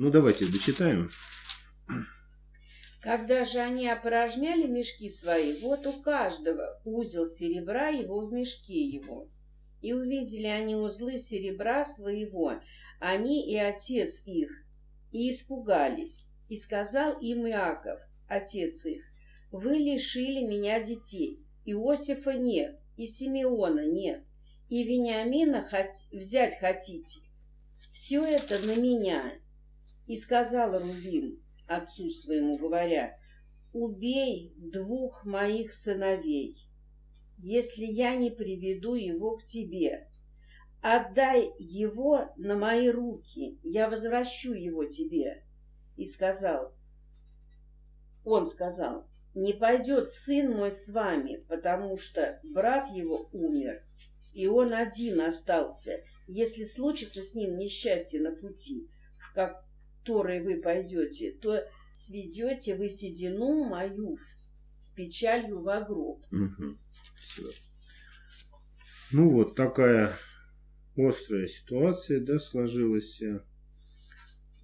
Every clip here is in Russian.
Ну, давайте дочитаем. Когда же они опорожняли мешки свои, вот у каждого узел серебра его в мешке его. И увидели они узлы серебра своего, они и отец их, и испугались. И сказал им Иаков, отец их, вы лишили меня детей, Иосифа нет, и Симеона нет, и Вениамина хот... взять хотите. Все это на меня. И сказал Рубим отцу своему, говоря, убей двух моих сыновей, если я не приведу его к тебе. Отдай его на мои руки, я возвращу его тебе. И сказал, он сказал, не пойдет сын мой с вами, потому что брат его умер, и он один остался. Если случится с ним несчастье на пути, в который вы пойдете, то сведете вы седину мою с печалью в гроб. Угу. Ну вот такая острая ситуация, да, сложилась.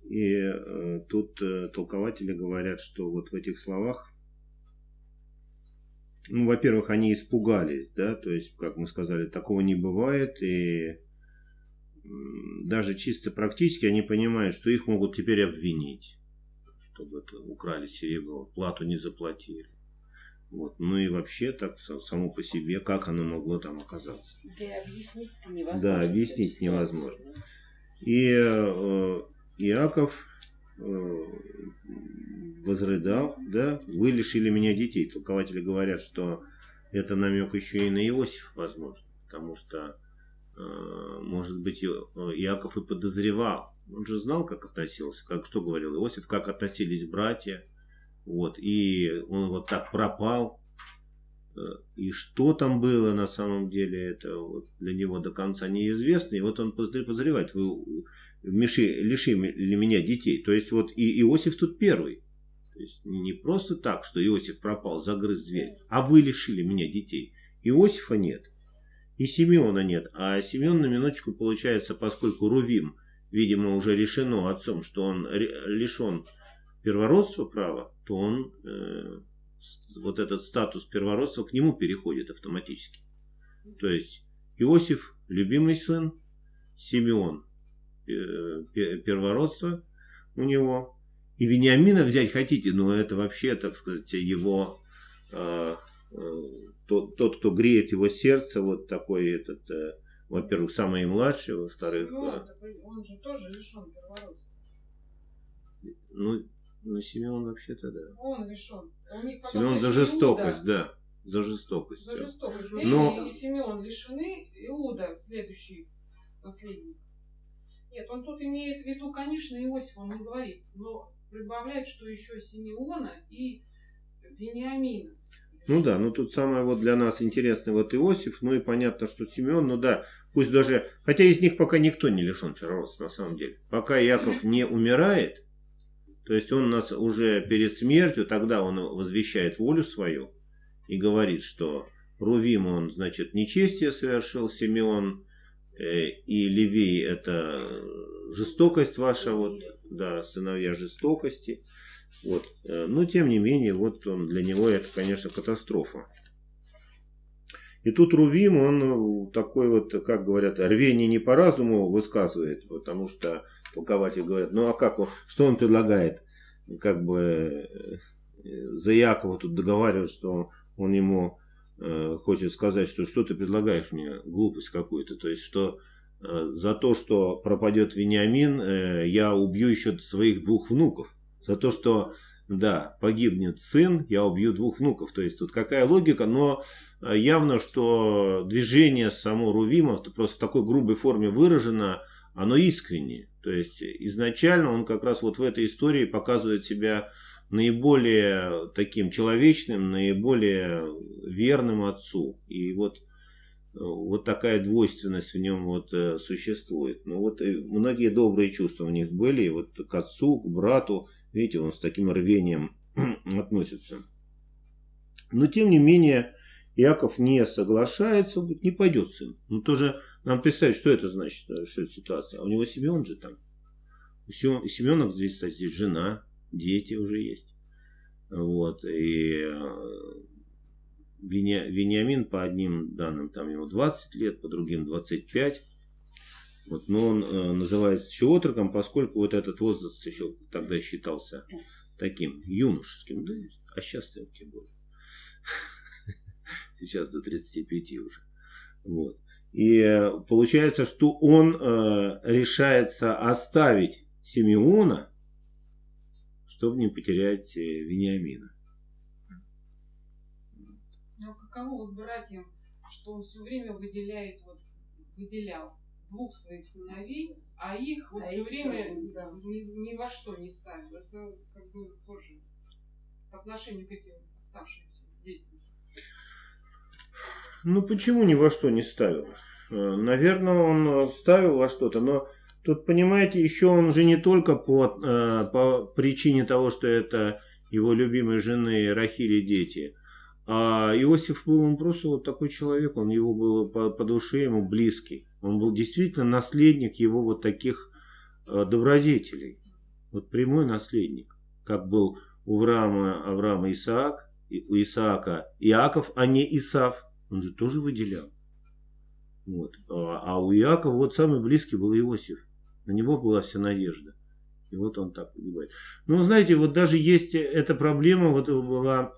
И э, тут э, толкователи говорят, что вот в этих словах ну, во-первых, они испугались, да, то есть, как мы сказали, такого не бывает, и даже чисто практически они понимают, что их могут теперь обвинить, чтобы это украли серебро, плату не заплатили. Вот. Ну и вообще так само по себе, как оно могло там оказаться. Да, объяснить невозможно. Да, объяснить невозможно. И э, Иаков э, возрыдал, да, вы лишили меня детей. Толкователи говорят, что это намек еще и на Иосиф, возможно, потому что, может быть, Иаков и подозревал. Он же знал, как относился, как что говорил Иосиф, как относились братья, вот, и он вот так пропал, э, и что там было на самом деле, это вот для него до конца неизвестно. И вот он подозревает, вы лишили меня детей. То есть вот и Иосиф тут первый. То есть не просто так, что Иосиф пропал, загрыз зверь, а вы лишили меня детей. Иосифа нет, и Симеона нет. А Симеон на минуточку получается, поскольку Рувим, видимо, уже решено отцом, что он лишен первородства права, то он, э, вот этот статус первородства к нему переходит автоматически. То есть Иосиф, любимый сын, Симеон, э, первородство у него, и Вениамина взять хотите, но это вообще, так сказать, его, э, тот, тот, кто греет его сердце, вот такой этот, э, во-первых, самый младший, во-вторых... Симеон, э, он же тоже лишен первородства. Ну, ну, Симеон вообще-то, да. Он лишен. Симеон за жестокость, Иуда. да. За жестокость. За жестокость. Но... И Симеон лишены, Иуда следующий наследник. Нет, он тут имеет в виду, конечно, Иосиф, он не говорит, но прибавляет, что еще Симеона и Вениамина. Ну да, ну тут самое вот для нас интересное вот Иосиф, ну и понятно, что Симеон, ну да, пусть даже, хотя из них пока никто не лишен первородства на самом деле. Пока Яков не умирает, то есть он нас уже перед смертью, тогда он возвещает волю свою и говорит, что Рувим он, значит, нечестие совершил, Симеон э, и Левей это жестокость ваша, вот, да, сыновья жестокости. Вот. Э, но, тем не менее, вот он, для него это, конечно, катастрофа. И тут Рувим, он такой вот, как говорят, рвение не по разуму высказывает, потому что толкователи говорят, ну а как он, что он предлагает? Как бы э, за Якова тут договаривают, что он, он ему э, хочет сказать, что что ты предлагаешь мне, глупость какую-то, то есть что Э, за то, что пропадет Вениамин, э, я убью еще своих двух внуков. За то, что, да, погибнет сын, я убью двух внуков. То есть тут какая логика, но э, явно, что движение само Рувима просто в такой грубой форме выражено, оно искреннее. То есть изначально он как раз вот в этой истории показывает себя наиболее таким человечным, наиболее верным отцу. И вот вот такая двойственность в нем вот э, существует. Но вот многие добрые чувства у них были, вот к отцу, к брату, видите, он с таким рвением относится. Но тем не менее, Яков не соглашается, говорит, не пойдет сын. Ну тоже нам представить, что это значит, что это ситуация. А у него Симеон же там. У Семена здесь, кстати, жена, дети уже есть. Вот. И э, Вениамин по одним данным там ему 20 лет, по другим 25. Вот, но он э, называется отроком, поскольку вот этот возраст еще тогда считался таким юношеским, да, а сейчас тем более. Сейчас до 35 уже. Вот. И э, получается, что он э, решается оставить Симеона, чтобы не потерять э, Вениамина. Ну, каково вот братьям, что он все время выделяет, вот, выделял двух своих сыновей, а их вот а все время да. ни, ни во что не ставил. Это как бы тоже по отношению к этим оставшимся детям. Ну почему ни во что не ставил? Э, наверное, он ставил во что-то, но тут, понимаете, еще он же не только по, э, по причине того, что это его любимой жены Рахили дети, а Иосиф был он просто вот такой человек, он его был по, по душе ему близкий. Он был действительно наследник его вот таких э, добродетелей. Вот прямой наследник. Как был у Авраама, Авраама Исаак, у Исаака Иаков, а не Исав. Он же тоже выделял. Вот. А, а у Иакова вот самый близкий был Иосиф. На него была вся надежда. И вот он так погибает. Но знаете, вот даже есть эта проблема, вот была,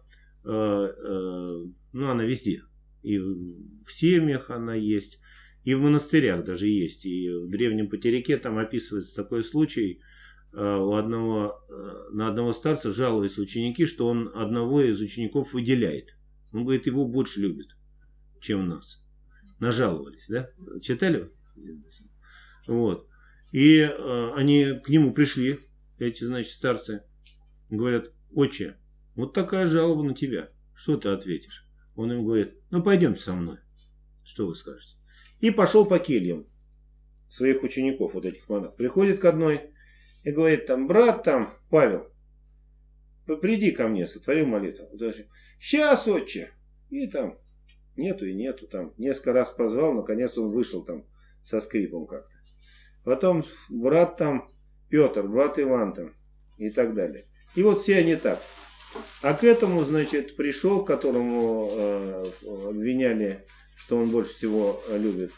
э, э, ну она везде. И в семьях она есть, и в монастырях даже есть. И в древнем потеряке там описывается такой случай, э, у одного, э, на одного старца жалуются ученики, что он одного из учеников выделяет. Он говорит, его больше любит, чем нас нажаловались, да? Читали? Вот. И э, они к нему пришли, эти, значит, старцы, говорят, отче, вот такая жалоба на тебя, что ты ответишь? Он им говорит, ну пойдемте со мной, что вы скажете? И пошел по кельям своих учеников, вот этих монахов. Приходит к одной и говорит, там, брат там, Павел, приди ко мне, сотвори молитву. Сейчас, отче. И там Нету и нету там. Несколько раз позвал, наконец он вышел там со скрипом как-то. Потом брат там Петр, брат Иван там и так далее. И вот все они так. А к этому, значит, пришел, которому э, обвиняли, что он больше всего любит,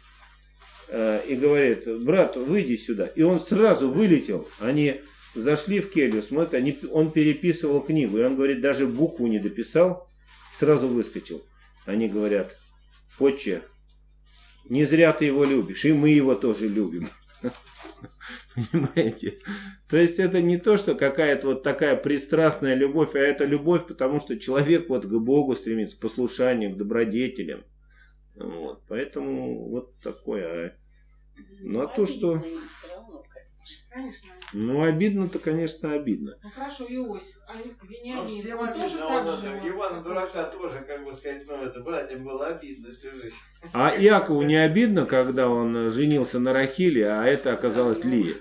э, и говорит, брат, выйди сюда. И он сразу вылетел. Они зашли в келью, смотрят, они, он переписывал книгу. И он говорит, даже букву не дописал, сразу выскочил. Они говорят, отче, не зря ты его любишь, и мы его тоже любим. Понимаете? То есть это не то, что какая-то вот такая пристрастная любовь, а это любовь, потому что человек вот к Богу стремится, к послушанию, к добродетелям. Вот. Поэтому вот такое. А, ну а то, что... Конечно. Ну, обидно-то, конечно, обидно. Ну, хорошо, Иосиф, а Вениамин, ну, всем он тоже так же? Ивана Дурака тоже, как бы сказать, ну, это братьям было обидно всю жизнь. А Якову не обидно, когда он женился на Рахиле, а это оказалась Лия?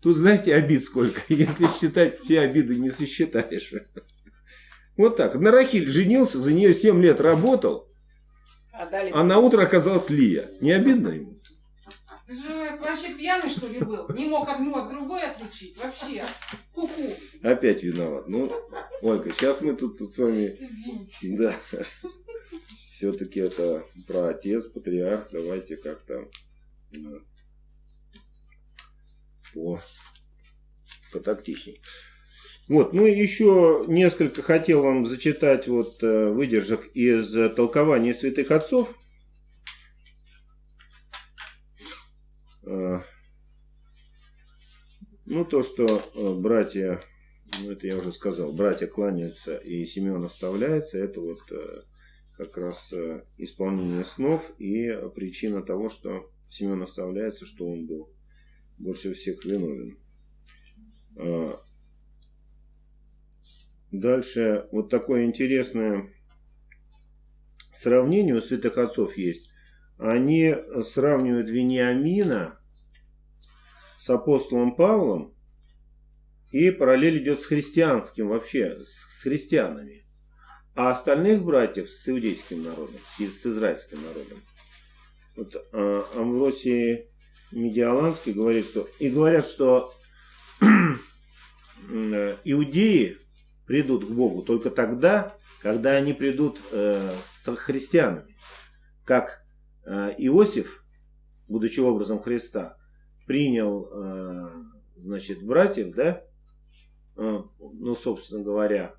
Тут, знаете, обид сколько. Если считать все обиды, не сосчитаешь. Вот так. На Рахиль женился, за нее 7 лет работал, а, а на утро оказалась Лия. Не обидно ему? Ты же вообще пьяный, что ли, был? Не мог одну от другой отличить? Вообще. Ку-ку. Опять виноват. Ну, Ольга, сейчас мы тут, тут с вами... Извините. Да. Все-таки это про отец, патриарх. Давайте как-то по, потактичней. Вот, ну еще несколько хотел вам зачитать вот э, выдержек из толкования святых отцов. Э, ну, то, что э, братья, ну, это я уже сказал, братья кланяются и Семен оставляется, это вот э, как раз исполнение снов и причина того, что Семен оставляется, что он был больше всех виновен. Дальше вот такое интересное сравнение у святых отцов есть они сравнивают Вениамина с апостолом Павлом, и параллель идет с христианским вообще, с христианами. А остальных братьев с иудейским народом, с израильским народом. Вот а, Амвросий Медиаланский говорит, что и говорят, что иудеи придут к Богу только тогда, когда они придут э, с христианами. Как э, Иосиф, будучи образом Христа, принял, э, значит, братьев, да, э, ну, собственно говоря,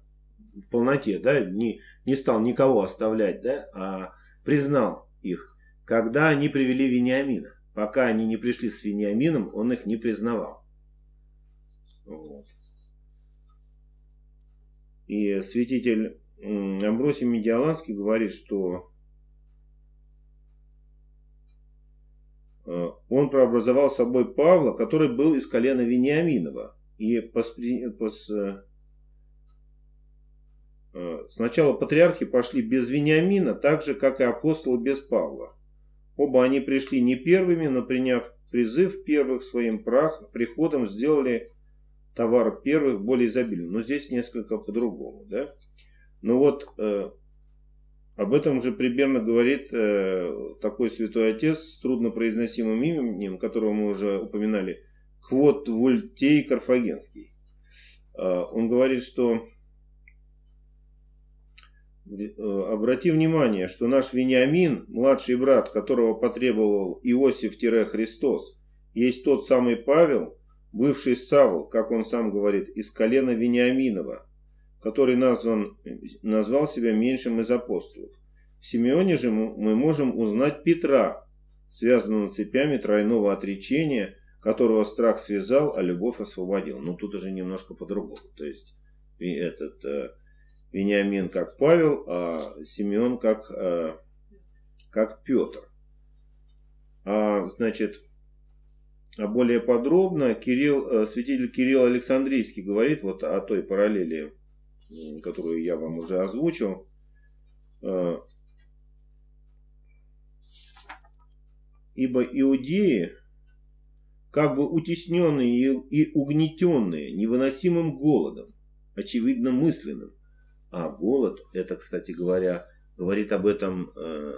в полноте, да, не, не стал никого оставлять, да, а признал их, когда они привели Вениамина. Пока они не пришли с Вениамином, он их не признавал. Вот. И святитель Амбросий Медиаланский говорит, что э, он прообразовал собой Павла, который был из колена Вениаминова. И поспри... пос... Э, э, сначала патриархи пошли без Вениамина, так же, как и апостолы без Павла. Оба они пришли не первыми, но приняв призыв первых своим прах, приходом сделали товар первых более изобильным. Но здесь несколько по-другому. Да? Но вот э, об этом же примерно говорит э, такой святой отец с труднопроизносимым именем, которого мы уже упоминали, Квот Вольтей Карфагенский. Э, он говорит, что э, обрати внимание, что наш Вениамин, младший брат, которого потребовал Иосиф-Христос, есть тот самый Павел, бывший Савл, как он сам говорит, из колена Вениаминова, который назван, назвал себя меньшим из апостолов. В Симеоне же мы можем узнать Петра, связанного цепями тройного отречения, которого страх связал, а любовь освободил. Но тут уже немножко по-другому. То есть этот э, Вениамин как Павел, а Симеон как, э, как Петр. А значит, более подробно Кирилл, э, святитель Кирилл Александрийский говорит вот о той параллели, которую я вам уже озвучил. Э, Ибо иудеи, как бы утесненные и угнетенные невыносимым голодом, очевидно мысленным, а голод, это, кстати говоря, говорит об этом э,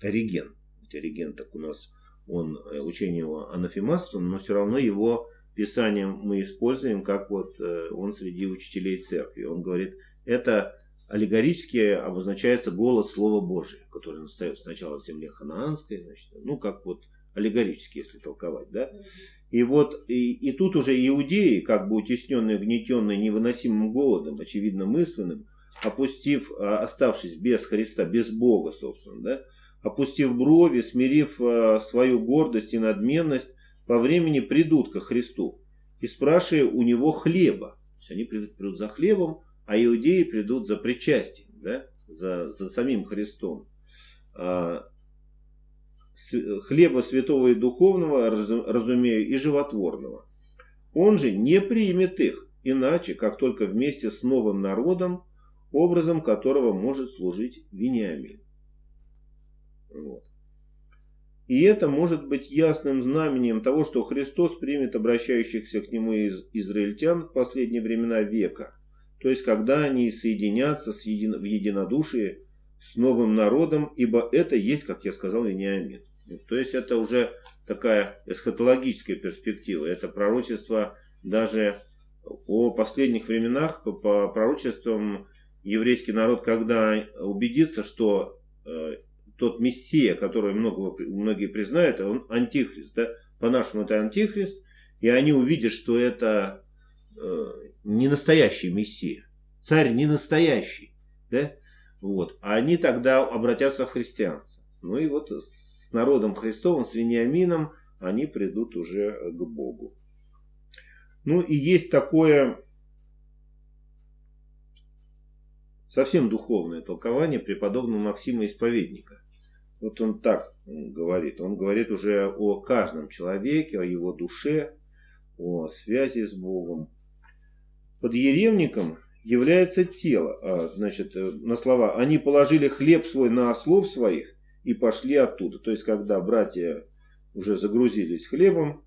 Ориген. Ведь Ориген так у нас он, э, учение его анафемасом, но все равно его писание мы используем, как вот э, он среди учителей церкви. Он говорит, это аллегорически обозначается голод Слова Божия, который настает сначала в земле ханаанской, значит, ну, как вот аллегорически, если толковать, да. И вот, и, и тут уже иудеи, как бы утесненные, гнетенные невыносимым голодом, очевидно мысленным, опустив, а, оставшись без Христа, без Бога, собственно, да, опустив брови, смирив э, свою гордость и надменность, по времени придут ко Христу и спрашивая у него хлеба. То есть они придут за хлебом, а иудеи придут за причастием, да? за, за самим Христом. А, хлеба святого и духовного, разумею, и животворного. Он же не примет их, иначе, как только вместе с новым народом, образом которого может служить Вениамин. Вот. И это может быть ясным знамением того, что Христос примет обращающихся к Нему из израильтян в последние времена века. То есть, когда они соединятся с един... в единодушии с новым народом, ибо это есть, как я сказал, Вениамин. То есть, это уже такая эсхатологическая перспектива. Это пророчество даже о последних временах, по пророчествам еврейский народ, когда убедится, что э, тот Мессия, который много, многие признают, он антихрист. Да? По-нашему это антихрист. И они увидят, что это э, не настоящий Мессия. Царь не настоящий. Да? Вот. А они тогда обратятся в христианство. Ну и вот с народом Христовым, с Вениамином, они придут уже к Богу. Ну и есть такое совсем духовное толкование преподобного Максима Исповедника. Вот он так говорит. Он говорит уже о каждом человеке, о его душе, о связи с Богом. Под еревником является тело. А, значит, э, на слова «они положили хлеб свой на ослов своих и пошли оттуда». То есть, когда братья уже загрузились хлебом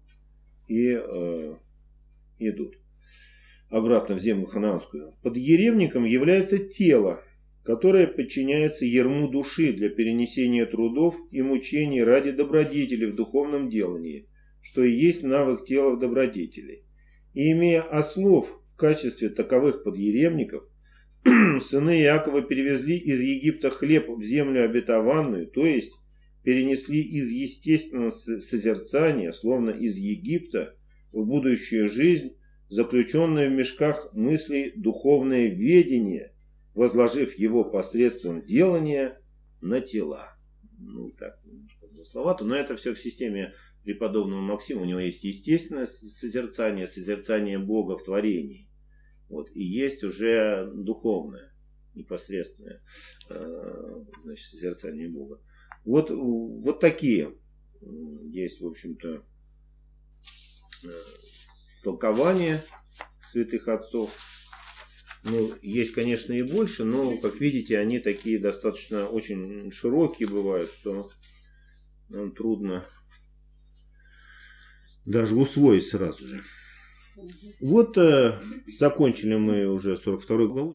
и э, идут обратно в землю ханаанскую. Под еревником является тело, которое подчиняется ерму души для перенесения трудов и мучений ради добродетели в духовном делании, что и есть навык тела в добродетели. И имея ослов в качестве таковых подъеремников, сыны Иакова перевезли из Египта хлеб в землю обетованную, то есть перенесли из естественного созерцания, словно из Египта, в будущую жизнь, заключенное в мешках мыслей духовное ведение, возложив его посредством делания на тела. Ну, так, немножко замысловато, но это все в системе преподобного Максима. У него есть естественное созерцание, созерцание Бога в творении. Вот, и есть уже духовное, непосредственное э, значит, созерцание Бога. Вот, вот такие есть, в общем-то, э, толкования святых отцов. Ну, есть, конечно, и больше, но, как видите, они такие достаточно очень широкие бывают, что нам трудно даже усвоить сразу же. Вот э, закончили мы уже 42 главу.